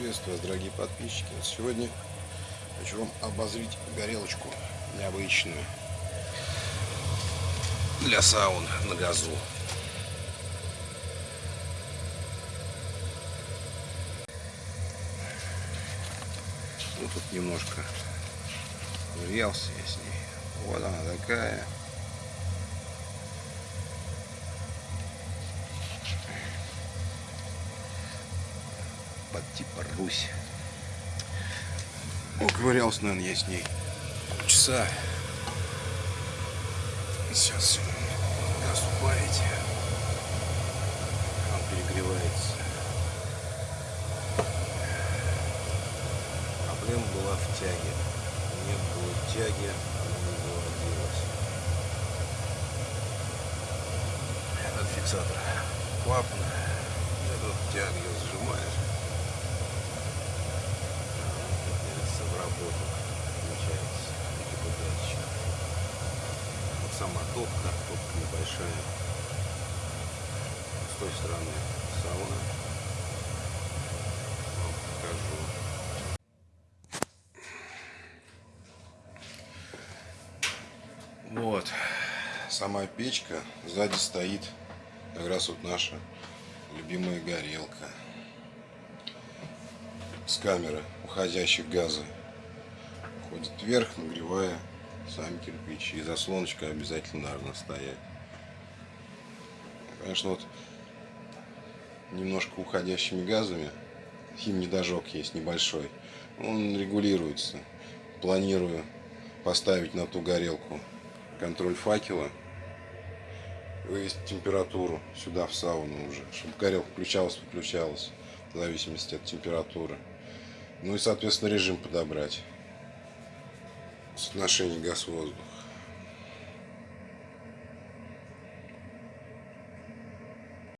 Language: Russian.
Приветствую вас, дорогие подписчики. Сегодня хочу вам обозрить горелочку необычную для саун на газу. Ну, тут немножко грелся я с ней. Вот она такая. Под типа Русь. Ну, ковырялся, наверное, я с ней часа. Сейчас газ убавите. Он перегревается. Проблема была в тяге. Не было тяги, она не заводилась. Этот фиксатор клапана. Этот тяг ее сжимаешь. работу получается удачно. Вот сама топка, топка небольшая. С той стороны сауна. Вам покажу. Вот. Сама печка. Сзади стоит как раз вот наша любимая горелка с камеры уходящих газа ходит вверх, нагревая сами кирпичи. И заслоночка обязательно должна стоять. Конечно, вот немножко уходящими газами. Хим-недожог есть небольшой. Он регулируется. Планирую поставить на ту горелку контроль факела. Вывести температуру сюда в сауну уже. Чтобы горелка включалась, выключалась. В зависимости от температуры. Ну и, соответственно, режим подобрать соотношение газ-воздух.